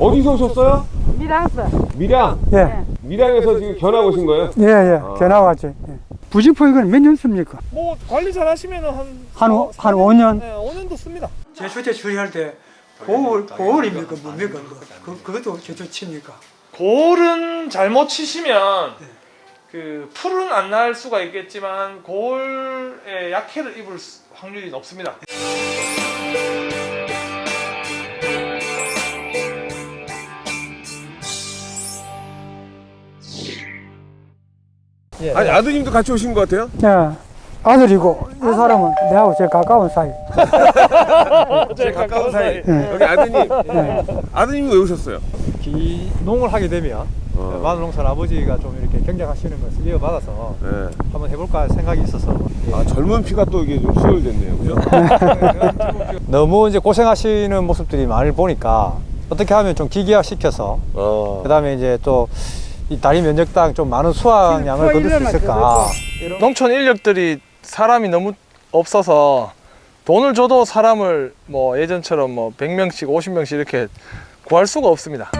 어디서 오셨어요? 미랑서. 밀양. 예, 밀양에서 지금 견학 오신 거예요? 예, 예. 견학 왔지. 예. 부직포 이건 몇년 씁니까? 뭐 관리 잘 하시면 한 한, 오- 사- 한 사- 5년? 네, 5년도 씁니다. 제초제 처리할 때 보월, 보월입니까? 뭡니까? 그, 그것도 제초 칩니까? 골은 잘못 치시면 그 풀은 안 날 수가 있겠지만 골에 약해를 입을 수- 확률이 높습니다. 예. 아니 아드님도 같이 오신 것 같아요? 예. 아들이고, 이 사람은 내하고 제일 가까운 사이. 제일 가까운 사이. 예. 여기 아드님. 아드님이 왜 오셨어요? 기 농을 하게 되면 어. 마늘 농사를 아버지가 좀 이렇게 경작하시는 것을 이어받아서 네. 한번 해볼까 생각이 있어서 아 젊은 피가 또 이게 좀 수혈됐네요, 그죠? 너무 이제 고생하시는 모습들이 많이 보니까 어떻게 하면 좀 기계화 시켜서 어. 그다음에 이제 또 이 다리 면적 당 좀 많은 수확량을 거둘 수 있을까 농촌 인력들이 사람이 너무 없어서 돈을 줘도 사람을 뭐 예전처럼 뭐 100명씩 50명씩 이렇게 구할 수가 없습니다.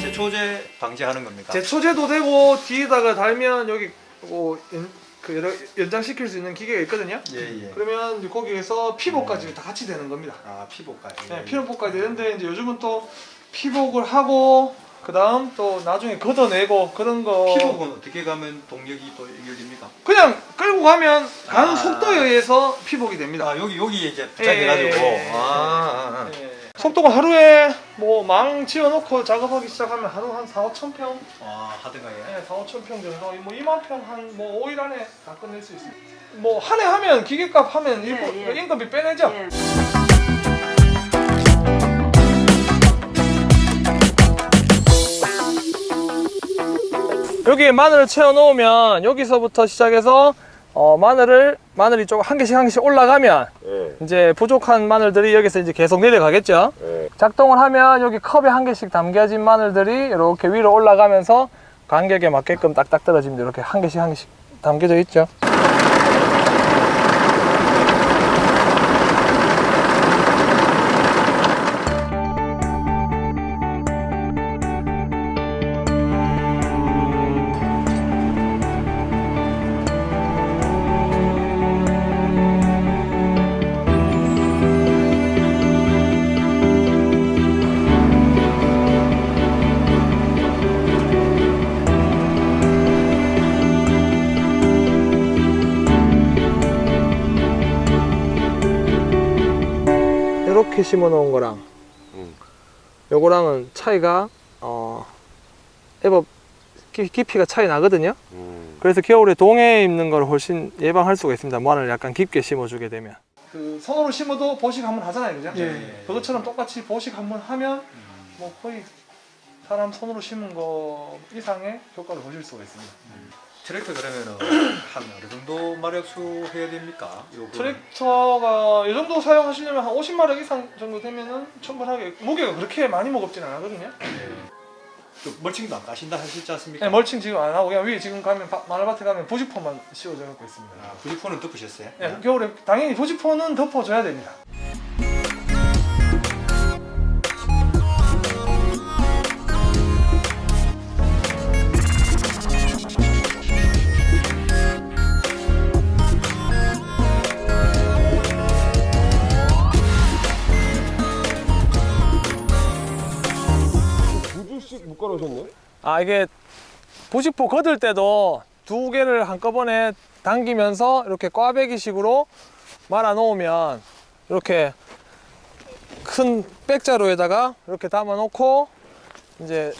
제 초제 방지하는 겁니까? 제초제도 되고 뒤에다가 달면 여기 뭐 연, 그 여러, 연장시킬 수 있는 기계가 있거든요. 예 예. 그러면 이제 거기에서 피복까지 다 같이 되는 겁니다. 아 피부까지. 네, 피복까지 되는데 이제 요즘은 또 피복을 하고 그 다음 또 나중에 걷어내고 그런 거 피복은 어떻게 가면 동력이 또 연결됩니까? 그냥 끌고 가면 가는 아. 속도에 의해서 피복이 됩니다. 아 여기 여기 이제 예, 부착해가지고. 예, 예. 아, 아, 아. 예. 속도가 하루에 뭐 망 지어놓고 작업하기 시작하면 하루 한 4, 5천 평, 아 하든가 예. 네, 4, 5천 평 정도, 뭐 2만 평 한 뭐 5일 안에 다 끝낼 수 있습니다. 뭐 한 해 하면 기계값 하면 일부 예, 예. 임금비 빼내죠. 예. 여기에 마늘을 채워 놓으면 여기서부터 시작해서 어, 마늘을 마늘이 조금 한 개씩 한 개씩 올라가면 예. 이제 부족한 마늘들이 여기서 이제 계속 내려가겠죠. 예. 작동을 하면 여기 컵에 한 개씩 담겨진 마늘들이 이렇게 위로 올라가면서 간격에 맞게끔 딱딱 떨어집니다. 이렇게 한 개씩 한 개씩 담겨져 있죠. 이렇게 심어 놓은 거랑 음. 요거랑은 차이가 어 애법 깊- 깊이가 차이 나거든요. 음. 그래서 겨울에 동해에 입는 걸 훨씬 예방할 수가 있습니다. 마늘 약간 깊게 심어주게 되면. 그 손으로 심어도 보식 한 번 하잖아요, 그죠? 예. 그것처럼 똑같이 보식 한 번 하면 뭐 거의 사람 손으로 심은 거 이상의 효과를 보실 수가 있습니다. 트랙터 그러면은 한 어느 정도 마력 수 해야 됩니까? 요거. 트랙터가 이 정도 사용하시려면 한 50마력 이상 정도 되면은 충분하게 무게가 그렇게 많이 무겁진 않거든요. 또 멀칭도 안 까신다 하셨지 않습니까? 네, 멀칭 지금 안 하고 그냥 위에 지금 가면 바- 마늘밭에 가면 부직포만 씌워져 갖고 있습니다. 아, 부직포는 덮으셨어요? 네, 겨울에 당연히 부직포는 덮어줘야 됩니다. 놓으셨네? 아 이게 부직포 걷을 때도 두 개를 한꺼번에 당기면서 이렇게 꽈배기식으로 말아 놓으면 이렇게 큰 백자루에다가 이렇게 담아 놓고 이제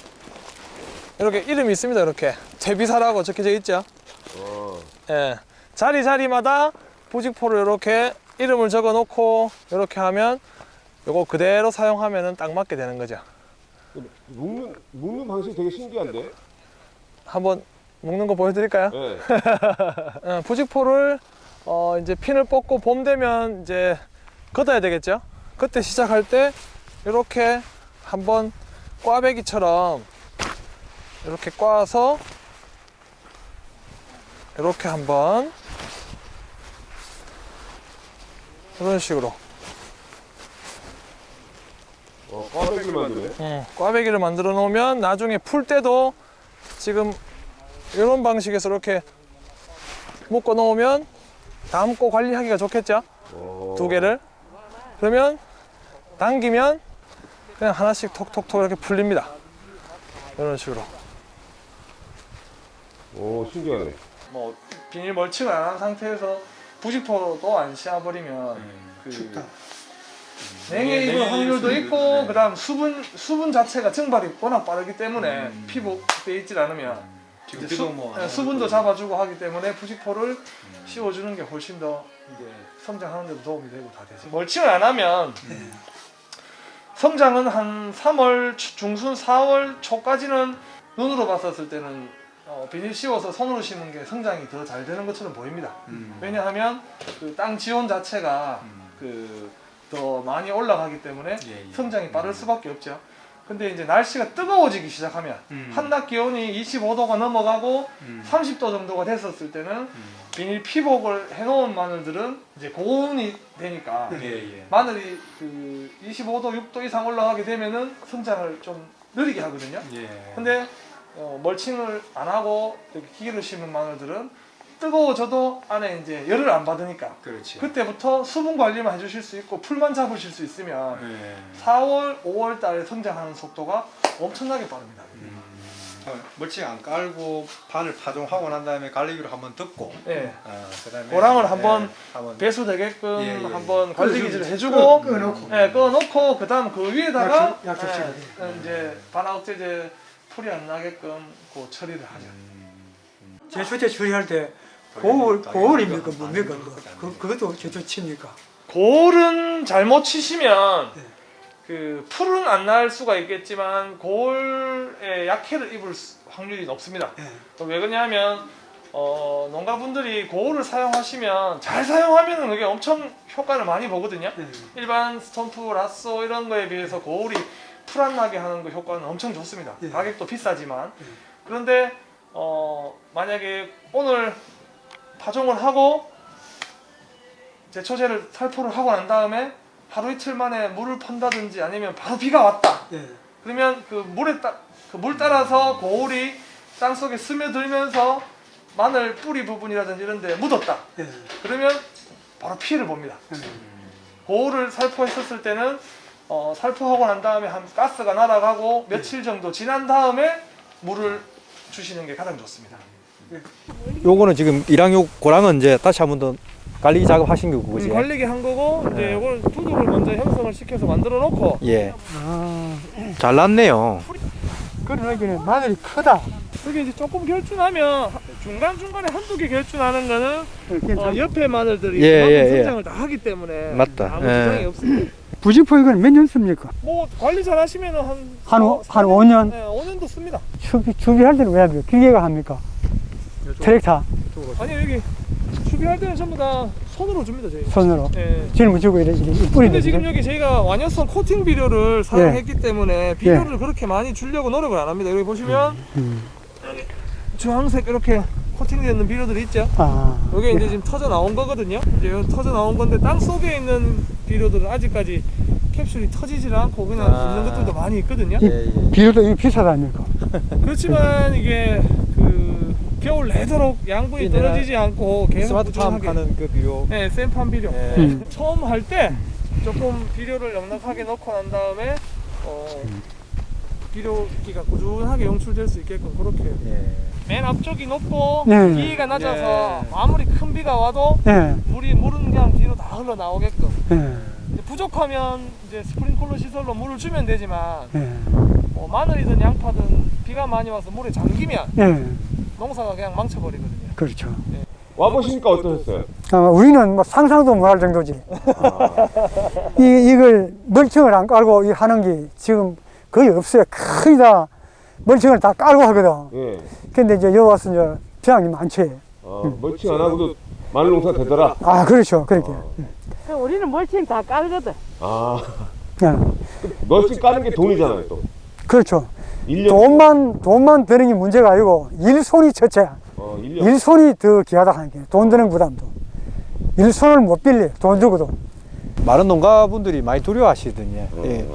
이렇게 이름이 있습니다 이렇게 제비사라고 적혀져 있죠 어. 예 자리 자리마다 부직포를 이렇게 이름을 적어 놓고 이렇게 하면 요거 그대로 사용하면은 딱 맞게 되는 거죠 묶는 묶는 방식이 되게 신기한데? 한번 묶는 거 보여드릴까요? 네. 어, 부직포를 어, 이제 핀을 뽑고 봄 되면 이제 걷어야 되겠죠. 그때 시작할 때 이렇게 한번 꽈배기처럼 이렇게 꽈서 이렇게 한번 이런 식으로 어, 꽈배기 만드네. 어, 꽈배기를 만들어 놓으면 나중에 풀 때도 지금 이런 방식에서 이렇게 묶어 놓으면 담고 관리하기가 좋겠죠? 어. 두 개를 그러면 당기면 그냥 하나씩 톡톡톡 이렇게 풀립니다 이런 식으로 오, 신기하네. 뭐 비닐 멀칭을 안 한 상태에서 부직포도 안 씌워버리면 그 춥다. 냉해 입을 확률도 있고 네. 그다음 수분 수분 자체가 증발이 워낙 빠르기 때문에 피복돼 있질 않으면 지금 이제 비도 수, 뭐 네, 수분도 잡아주고 하기 때문에 부직포를 씌워주는 게 훨씬 더 이제 성장하는 데도 도움이 되고 다 되죠. 멀칭을 안 하면 성장은 한 3월 초- 중순 4월 초까지는 눈으로 봤었을 때는 어, 비닐 씌워서 손으로 심은 게 성장이 더 잘 되는 것처럼 보입니다. 음. 왜냐하면 그 땅 지온 자체가 그 더 많이 올라가기 때문에 예, 예. 성장이 빠를 수밖에 없죠. 근데 이제 날씨가 뜨거워지기 시작하면 음. 한낮 기온이 25도가 넘어가고 음. 30도 정도가 됐었을 때는 음. 비닐 피복을 해놓은 마늘들은 이제 고온이 되니까 예, 예. 마늘이 그 25도, 6도 이상 올라가게 되면은 성장을 좀 느리게 하거든요. 예. 근데 어, 멀칭을 안 하고 기계로 심은 마늘들은 뜨거워져도 안에 이제 열을 안 받으니까 그렇지. 그때부터 수분 관리만 해주실 수 있고 풀만 잡으실 수 있으면 예. 4월, 5월 달에 성장하는 속도가 엄청나게 빠릅니다. 음. 멀칭 안 깔고 판을 파종하고 난 다음에 갈리기로 한번 덮고 예. 어, 그다음에 고랑을 한번 예, 한번 배수 되게끔 예, 예, 한번 관리 기질을 끄- 해주고 끄놓고. 예, 꺼놓고 그다음 그 위에다가 약속- 약속시켜야 예. 이제 반화억제제 풀이 안 나게끔 그 처리를 하죠. 제초제 처리할 때 고울 고울입니까 뭡니까 그거? 그 그것도 제초 칩니까? 고울은 잘못 치시면 네. 그 풀은 안 날 수가 있겠지만 고울에 약해를 입을 수- 확률이 높습니다. 예. 왜 그러냐면 어, 농가분들이 고울을 사용하시면 잘 사용하면 그게 엄청 효과를 많이 보거든요. 예. 일반 스톰프, 라쏘 이런 거에 비해서 고울이 풀 안 나게 하는 그 효과는 엄청 좋습니다. 예. 가격도 비싸지만 예. 그런데 어, 만약에 오늘 파종을 하고 제초제를 살포를 하고 난 다음에 하루 이틀 만에 물을 펀다든지 아니면 바로 비가 왔다. 예. 그러면 그 물에 따, 그 물 따라서 고울이 땅 속에 스며들면서 마늘 뿌리 부분이라든지 이런 데 묻었다. 예. 그러면 바로 피해를 봅니다. 고울을 살포했었을 때는 어, 살포하고 난 다음에 한 가스가 날아가고 며칠 정도 지난 다음에 물을 주시는 게 가장 좋습니다. 요거는 지금 일항요 고랑은 이제 다시 한 번 더 관리 작업 하신 거고 그지? 음, 관리기 한 거고 이제 이걸 두둑을 먼저 형성을 시켜서 만들어 놓고 예. 아, 잘 났네요. 그러기는 마늘이 크다. 그게 이제 조금 결준하면 중간 중간에 한두 개 결준하는 거는 어, 괜찮. 옆에 마늘들이 예, 예, 예. 성장을 다 하기 때문에 맞다. 아무 예. 지장이 없습니다. 부직포 이건 몇년 씁니까? 뭐 관리 잘 하시면은 한한 오- 사- 한 사- 5년? 네, 5년도 씁니다. 추비 추비할 때는 왜 합니까? 기계가 합니까? 트랙터 아니 여기 수비할 때는 전부 다 손으로 줍니다 저희. 손으로 예. 짊을 주고 이래 이래 근데 뿌리는 지금 여기 저희가 완효성 코팅 비료를 사용했기 예. 때문에 비료를 그렇게 많이 주려고 노력을 안 합니다. 여기 보시면 음. 주황색 이렇게 코팅되어 있는 비료들이 있죠. 아, 이게 이제 지금 터져 나온 거거든요. 이제 터져 나온 건데 땅 속에 있는 비료들은 아직까지 캡슐이 터지질 않고 그냥 아. 있는 것들도 많이 있거든요. 예, 예. 비료도 이거 비싸다니까. 그렇지만 이게 그 겨울 내도록 양분이 떨어지지 않고 계속 스마트팜 하는 그 비료. 네, 생판 비료. 예. 음. 처음 할 때 조금 비료를 넉넉하게 넣고 난 다음에 어, 비료기가 꾸준하게 용출될 수 있게끔 그렇게 예. 맨 앞쪽이 높고 네. 기가 낮아서 예. 아무리 큰 비가 와도 예, 물이 물은 그냥 뒤로 다 흘러 나오게끔 예, 이제 부족하면 이제 스프링클러 시설로 물을 주면 되지만 예, 뭐 마늘이든 양파든 비가 많이 와서 물에 잠기면 예, 농사가 그냥 망쳐버리거든요. 그렇죠. 와보시니까 어떠셨어요? 아, 우리는 뭐 상상도 못할 정도지. 이, 이걸 멀칭을 안 깔고 이 하는 게 지금 거의 없어요. 거의 다 멀칭을 다 깔고 하거든. 예. 근데 이제 여기 와서 이제 비양이 많지. 어, 멀칭 안 하고도 마늘 농사 되더라. 아, 그렇죠. 그렇게. 그 우리는 멀칭 다 깔거든. 아, 예, 멀칭 까는 게 돈이잖아요, 또. 그렇죠. 1년, 돈만, 돈만 드는 게 문제가 아니고 일손이 첫째야. 어. 일손이 더 귀하다 하는 게 돈 드는 부담도 일손을 못 빌려 돈 주고도 많은 농가분들이 많이 두려워하시거든요. 어. 예.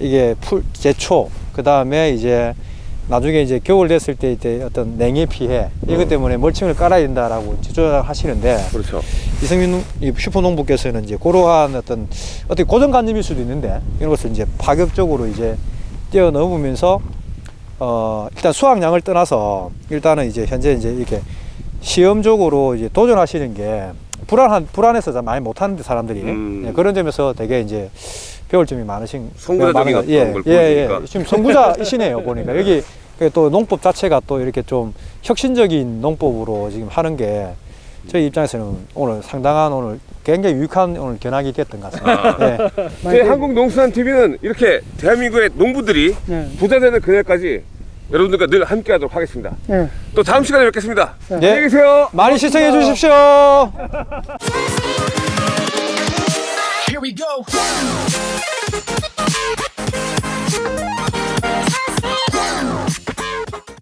이게 풀 제초 그 다음에 이제 나중에 이제 겨울 됐을 때 이제 어떤 냉해 피해 이것 때문에 멀칭을 깔아야 된다라고 주장하시는데 그렇죠. 이승민 이 슈퍼농부께서는 이제 그러한 어떤 어떻게 고정관념일 수도 있는데 이런 것을 이제 파격적으로 이제 뛰어넘으면서 어 일단 수확량을 떠나서 일단은 이제 현재 이제 이렇게 시험적으로 이제 도전하시는 게 불안한 불안해서 잘 많이 못하는데 사람들이 음. 예, 그런 점에서 되게 이제 배울 점이 많으신 선구자적인 많은 예, 걸 예, 예. 지금 선구자이시네요 보니까 여기 그또 농법 자체가 또 이렇게 좀 혁신적인 농법으로 지금 하는 게 저희 입장에서는 오늘 상당한 오늘 굉장히 유익한 오늘 견학이 됐던 것 같습니다. 예. 저희 한국농수산 TV는 이렇게 대한민국의 농부들이 예. 부자 되는 그날까지 여러분들과 늘 함께 하도록 하겠습니다. 예. 또 다음 시간에 뵙겠습니다. 네. 안녕히 계세요. 많이 시청해 주십시오. Here we go.